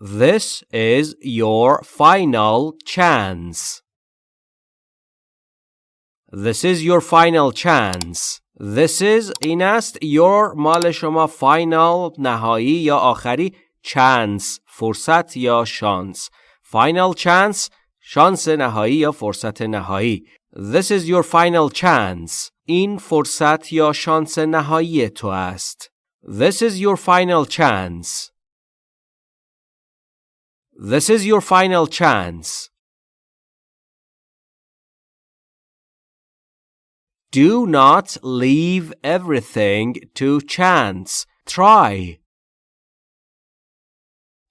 This is your final chance. This is your final chance. This is این است your مال شما final نهایی یا آخری chance فرصت یا شانس final chance شانس نهایی یا فرصت نهایی This is your final chance این فرصت یا شانس نهایی تو است This is your final chance This is your final chance Do not leave everything to chance. Try.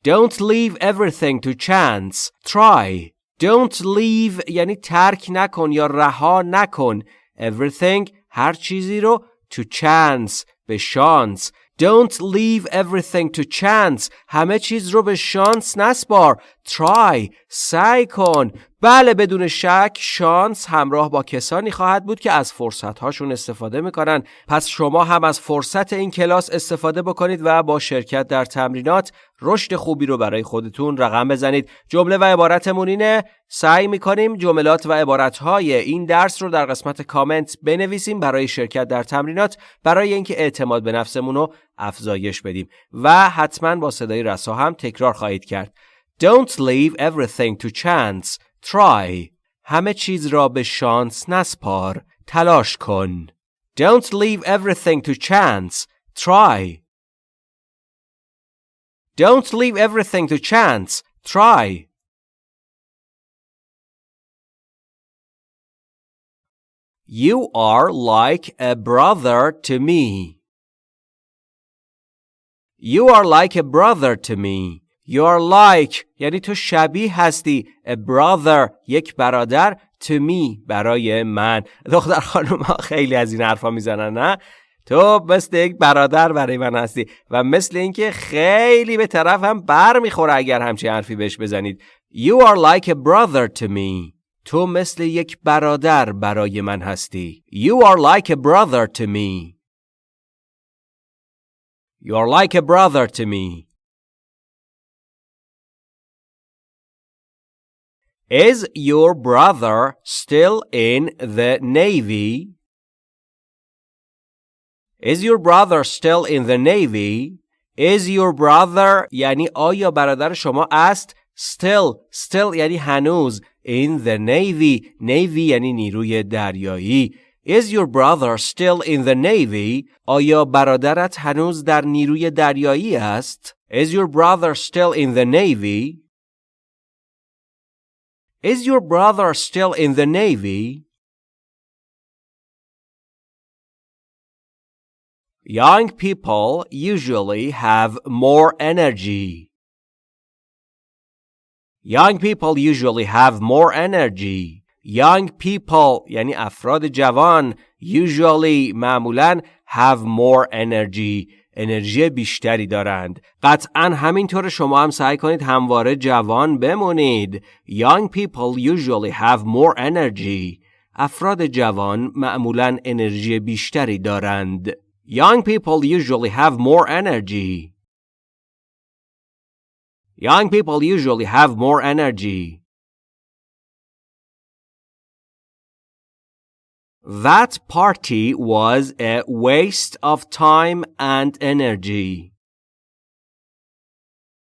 Don't leave everything to chance. Try. Don't leave یعنی ترک نکن یا رها نکن. Everything هر چیزی رو to chance به شانس. Don't leave everything to chance. همه چیز رو به شانس نسپار. Try. سعی کن. بله بدون شک شانس همراه با کسانی خواهد بود که از فرصت هاشون استفاده می‌کنن. پس شما هم از فرصت این کلاس استفاده بکنید و با شرکت در تمرینات رشد خوبی رو برای خودتون رقم بزنید. جمله و عبارتمون اینه سعی می‌کنیم جملات و عبارتهای این درس رو در قسمت کامنت بنویسیم برای شرکت در تمرینات برای اینکه اعتماد به نفسمون رو افزایش بدیم. و حتما با صدای رسا هم تکرار خواهید کرد. Don't leave everything to chance. Try. همه چیز را به شانس نسپار. تلاش کن. Don't leave everything to chance. Try. Don't leave everything to chance. Try. You are like a brother to me. You are like a brother to me. You are like یعنی تو شبیه هستی. A brother یک برادر. To me برای من. دختر خانم ها خیلی از این حرفا می‌زنن نه؟ تو مثل یک برادر برای من هستی. و مثل اینکه خیلی به طرف هم بر می‌خوره اگر همچین حرفی بهش بزنید. You are like a brother to me. تو مثل یک برادر برای من هستی. You are like a brother to me. You are like a brother to me. Is your brother still in the Navy? Is your brother still in the Navy? Is your brother یعنی آیا برادر شما است still still یعنی هنوز in the Navy Navy یعنی نیروی دریایی Is your brother still in the Navy? آیا برادرت هنوز در نیروی دریایی است؟ Is your brother still in the Navy? Is your brother still in the Navy? Young people usually have more energy. Young people usually have more energy. Young people یعنی افراد جوان usually معمولا have more energy انرژی بیشتری دارند. قطعا همینطور شما هم سعی کنید همواره جوان بمونید. Young people usually have more energy. افراد جوان معمولا انرژی بیشتری دارند. Young people usually have more energy. Young people usually have more energy. That party was a waste of time and energy.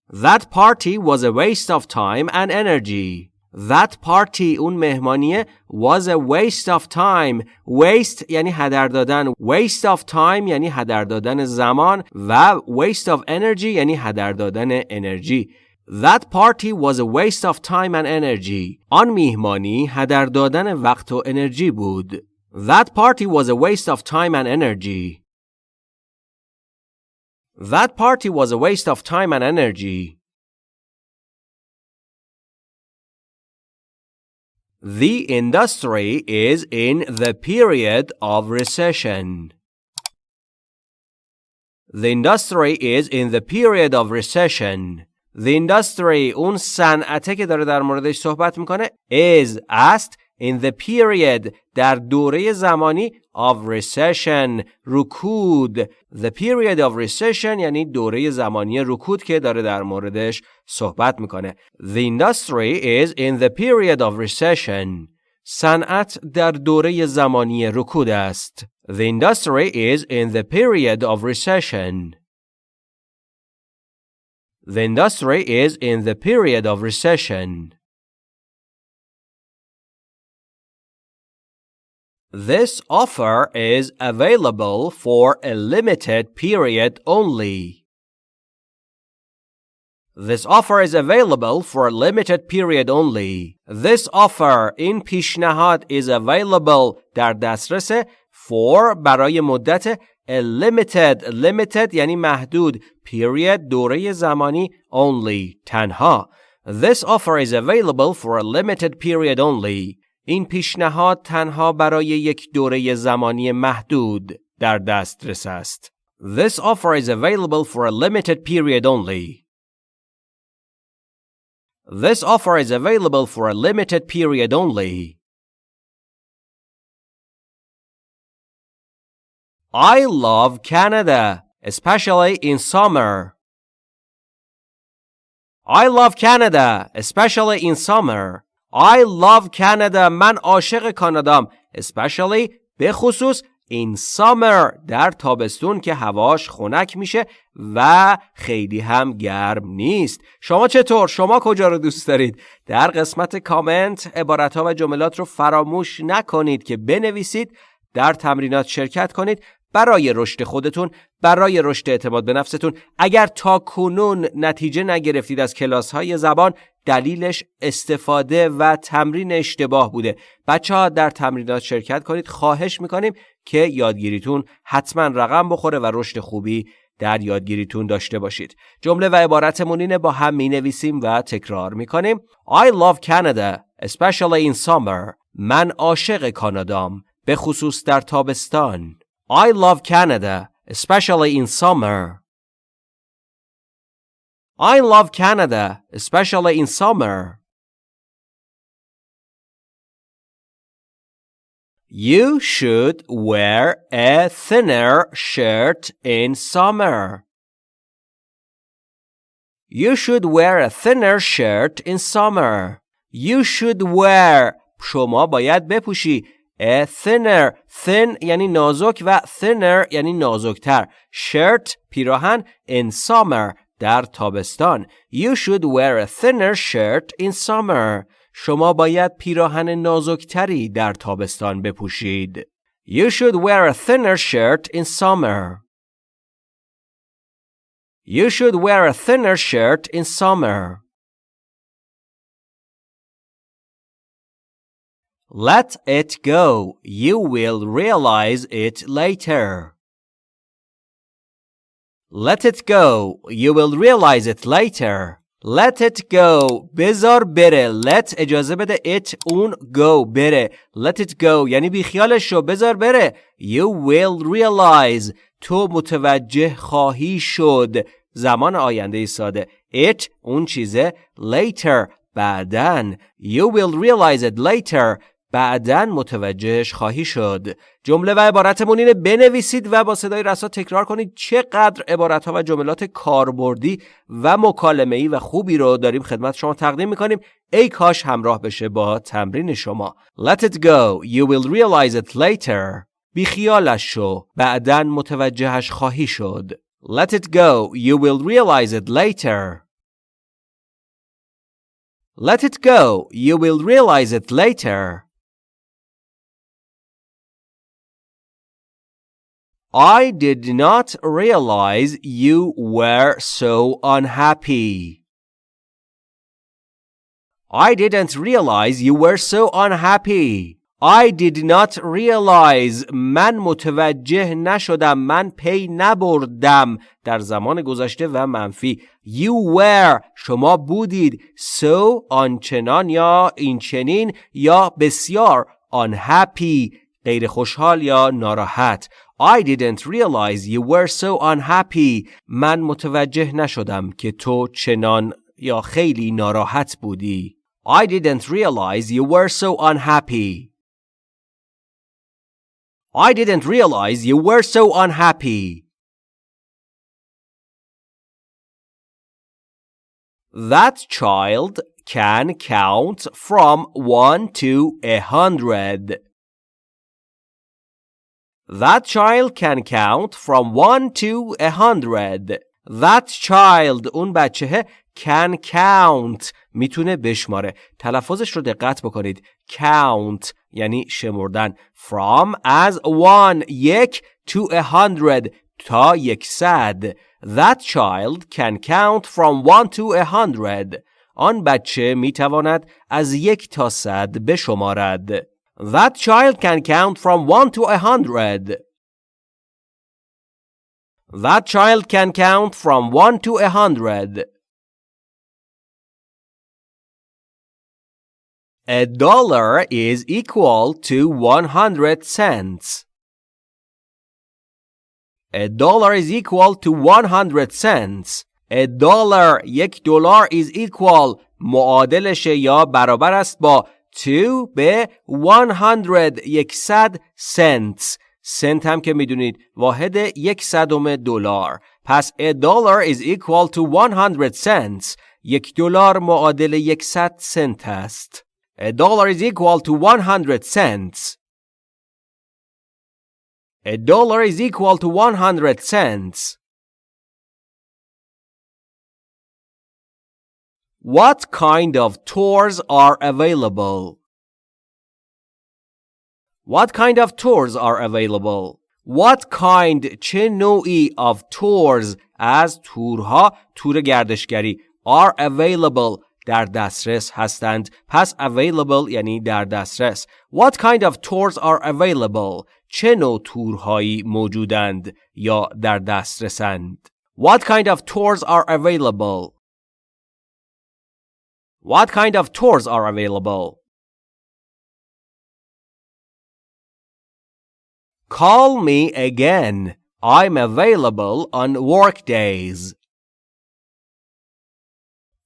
That party was a waste of time and energy. That party اون مهمانیه was a waste of time. Waste یعنی هدر دادن. Waste of time یعنی هدر دادن زمان و waste of energy یعنی هدر دادن انرژی. That party was a waste of time and energy. آن میهمانی هدر دادن وقت و انرژی بود. That party was a waste of time and energy. That party was a waste of time and energy. The industry is in the period of recession. The industry is in the period of recession. The industry اون صنعته که داره در موردش صحبت میکنه is است in the period در دوره زمانی of recession رکود the period of recession یعنی دوره زمانی رکود که داره در موردش صحبت میکنه the industry is in the period of recession صنعت در دوره زمانی رکود است the industry is in the period of recession the industry is in the period of recession This offer is available for a limited period only. This offer is available for a limited period only. This offer in پیشنهاد is available در دسترس for برای مدت a limited limited یعنی محدود period دوره زمانی only تنها This offer is available for a limited period only. این پیشنهاد تنها برای یک دوره زمانی محدود در دسترس است. This offer is available for a limited period only. This offer is available for a limited period only. I love Canada, especially in summer. I love Canada, especially in summer. I love Canada من عاشق کانادام especially به خصوص in summer در تابستون که هواش خنک میشه و خیلی هم گرم نیست شما چطور؟ شما کجا رو دوست دارید؟ در قسمت کامنت عبارت و جملات رو فراموش نکنید که بنویسید در تمرینات شرکت کنید برای رشد خودتون برای رشد اعتماد به نفستون. اگر تا کنون نتیجه نگرفتید از کلاس های زبان دلیلش استفاده و تمرین اشتباه بوده. بچه ها در تمرینات شرکت کنید. خواهش می‌کنیم که یادگیریتون حتما رقم بخوره و رشد خوبی در یادگیریتون داشته باشید. جمله و عبارتمون اینه با هم می نویسیم و تکرار می کنیم I love Canada especially in summer. من عاشق کانادام به خصوص در تابستان. I love Canada especially in summer I love Canada, especially in summer. You should wear a thinner shirt in summer. You should wear a thinner shirt in summer. You should wear شما باید بپوشی a thinner thin یعنی نازک و thinner یعنی نازکتر shirt پیراهن in summer در تابستان You should wear a thinner shirt in summer شما باید پیراهن نازکتری در تابستان بپوشید You should wear a thinner shirt in summer You should wear a thinner shirt in summer Let it go. You will realize it later. Let it go. You will realize it later. Let it go. بذار بره. Let اجازه بده it اون go بره. Let it go یعنی بیخیالش شو بذار بره. You will realize تو متوجه خواهی شد. زمان آینده ساده. It اون چیزه later بعدن. You will realize it later. بعدا متوجهش خواهی شد. جمله و عبارتمون اینه بنویسید و با صدای رسا تکرار کنید چقدر عبارت ها و جملات کاربردی و مکالمه ای و خوبی رو داریم خدمت شما تقدیم می‌کنیم. ای کاش همراه بشه با تمرین شما. Let it go. You will realize it later. بیخیالش شو. بعدا متوجهش خواهی شد. Let it go. You will realize it later. Let it go. You will realize it later. I did not realize you were so unhappy. I didn't realize you were so unhappy. I did not realize من متوجه نشدم من پی نبردم در زمان گذشته و منفی You were شما بودید so آنچنان یا اینچنین یا بسیار unhappy غیر خوشحال یا ناراحت I didn't realize you were so unhappy. من متوجه نشدم که تو چنان یا خیلی ناراحت بودی. I didn't realize you were so unhappy. I didn't realize you were so unhappy. That child can count from 1 to a hundred. That child can count from 1 to a hundred. That child اون بچه can count میتونه بشماره تلفظش رو دقت بکنید count یعنی شمردن from از one یک to a hundred تا یکصد That child can count from one to a hundred آن بچه میتواند از یک تا صد بشمارد That child can count from one to a hundred That child can count from one to a hundred A dollar is equal to 100 cents. A dollar is equal to 100 cents. A dollar یک دلار is equal معادلش یا برابر است با 2 به 100 100 cents سنت هم که می‌دونید واحد یک صدم دلار پس a dollar is equal to 100 cents یک دلار معادل 100 سنت است A dollar is equal to 100 cents. A dollar is equal to 100 cents. What kind of tours are available? What kind of tours are available? What kind چه نوعی of tours از تورها تور گردشگری are available در دسترس هستند پس available یعنی در دسترس What kind of tours are available چه نوع تورهایی موجودند یا در دسترسند What kind of tours are available What kind of tours are available Call me again. I'm available on work days.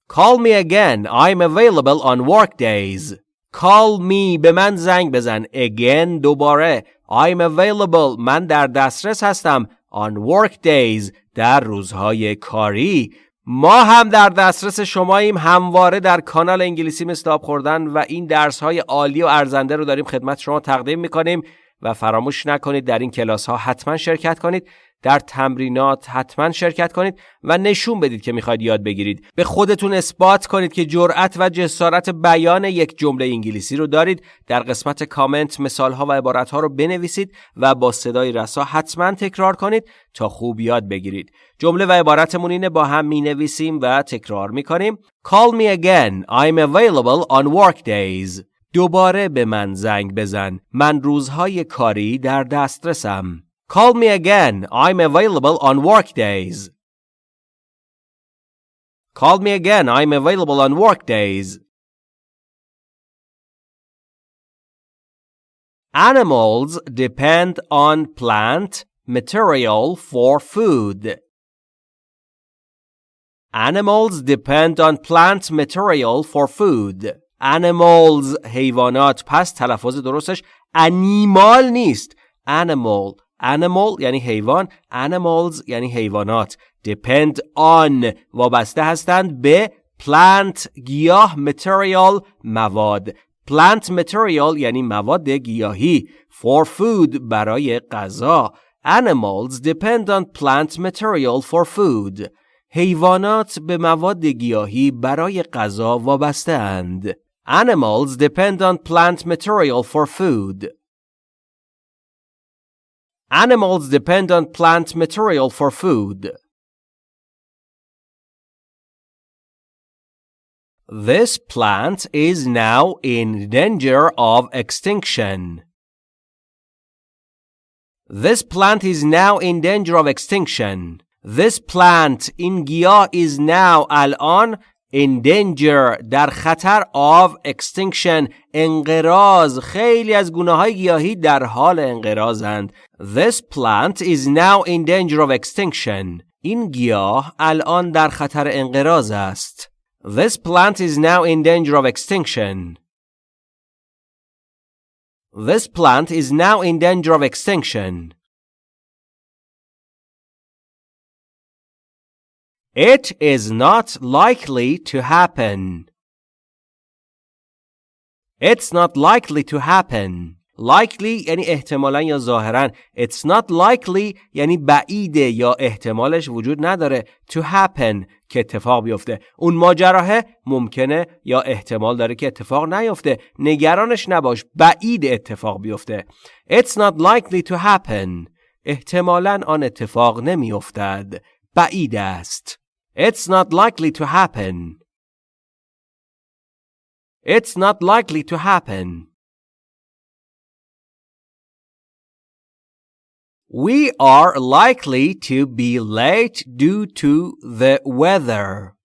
Call me again. I'm available on work days. Call me به من زنگ بزن. Again دوباره. I'm available. من در دسترس هستم. On work days. در روزهای کاری. ما هم در دسترس شماییم همواره در کانال انگلیسی مستاب خوردن و این درس های عالی و ارزنده رو داریم خدمت شما تقدیم می‌کنیم و فراموش نکنید در این کلاس ها حتما شرکت کنید. در تمرینات حتما شرکت کنید و نشون بدید که می‌خواید یاد بگیرید. به خودتون اثبات کنید که جرأت و جسارت بیان یک جمله انگلیسی رو دارید. در قسمت کامنت مثال ها و عبارت ها رو بنویسید و با صدای رسا حتما تکرار کنید تا خوب یاد بگیرید. جمله و عبارتمون اینه با هم می نویسیم و تکرار می کنیم Call me again. I'm available on work days. دوباره به من زنگ بزن. من روزهای کاری در دسترسم. Call me again. I'm available on work days. Call me again. I'm available on work days. Animals depend on plant material for food. Animals depend on plant material for food. Animals حیوانات پس تلفظ درستش animal نیست. Animal animal یعنی حیوان animals یعنی حیوانات depend on وابسته هستند به plant گیاه material مواد plant material یعنی مواد گیاهی for food برای غذا animals depend on plant material for food حیوانات به مواد گیاهی برای غذا وابسته اند animals depend on plant material for food Animals depend on plant material for food. This plant is now in danger of extinction. This plant is now in danger of extinction. This plant in Gia is now al-an in danger در خطر of extinction انقراض خیلی از گونه های گیاهی در حال انقراضند This plant is now in danger of extinction این گیاه الان در خطر انقراض است This plant is now in danger of extinction. This plant is now in danger of extinction. It is not likely to happen. It's not likely to happen. likely یعنی احتمالا یا ظاهرا. It's not likely یعنی بعیده یا احتمالش وجود نداره to happen که اتفاق بیفته. اون ماجراه ممکنه یا احتمال داره که اتفاق نیفته. نگرانش نباش بعید اتفاق بیفته. It's not likely to happen. احتمالا آن اتفاق نمیافتد. بعید است. it's not likely to happen it's not likely to happen We are likely to be late due to the weather.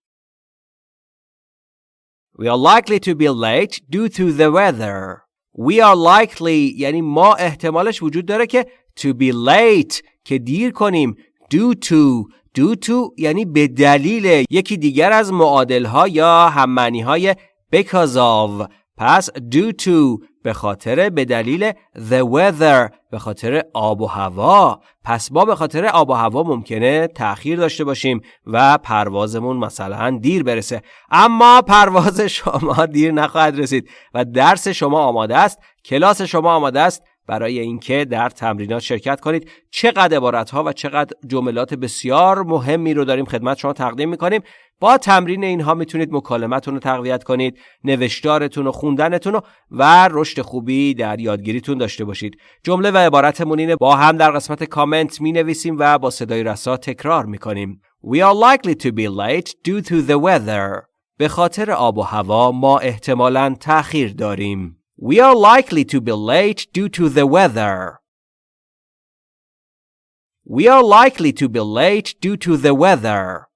We are likely to be late due to the weather. We are likely یعنی ما احتمالش وجود داره که to be late که دیر کنیم due to due to یعنی به دلیل یکی دیگر از معادل ها یا هممعنی های because of پس due to به خاطر به دلیل the weather به خاطر آب و هوا. پس ما به خاطر آب و هوا ممکنه تأخیر داشته باشیم و پروازمون مثلا دیر برسه. اما پرواز شما دیر نخواهد رسید و درس شما آماده است. کلاس شما آماده است. برای اینکه در تمرینات شرکت کنید. چقدر عبارت ها و چقدر جملات بسیار مهمی رو داریم خدمت شما تقدیم می‌کنیم. با تمرین اینها می‌تونید مکالمتون رو تقویت کنید نوشتارتون و خوندنتون و رشد خوبی در یادگیریتون داشته باشید. جمله و عبارتمون اینه با هم در قسمت کامنت می نویسیم و با صدای رسا تکرار می‌کنیم. We are likely to be late due to the weather. به خاطر آب و هوا ما احتمالاً تأخیر داریم. We are likely to be late due to the weather. We are likely to be late due to the weather.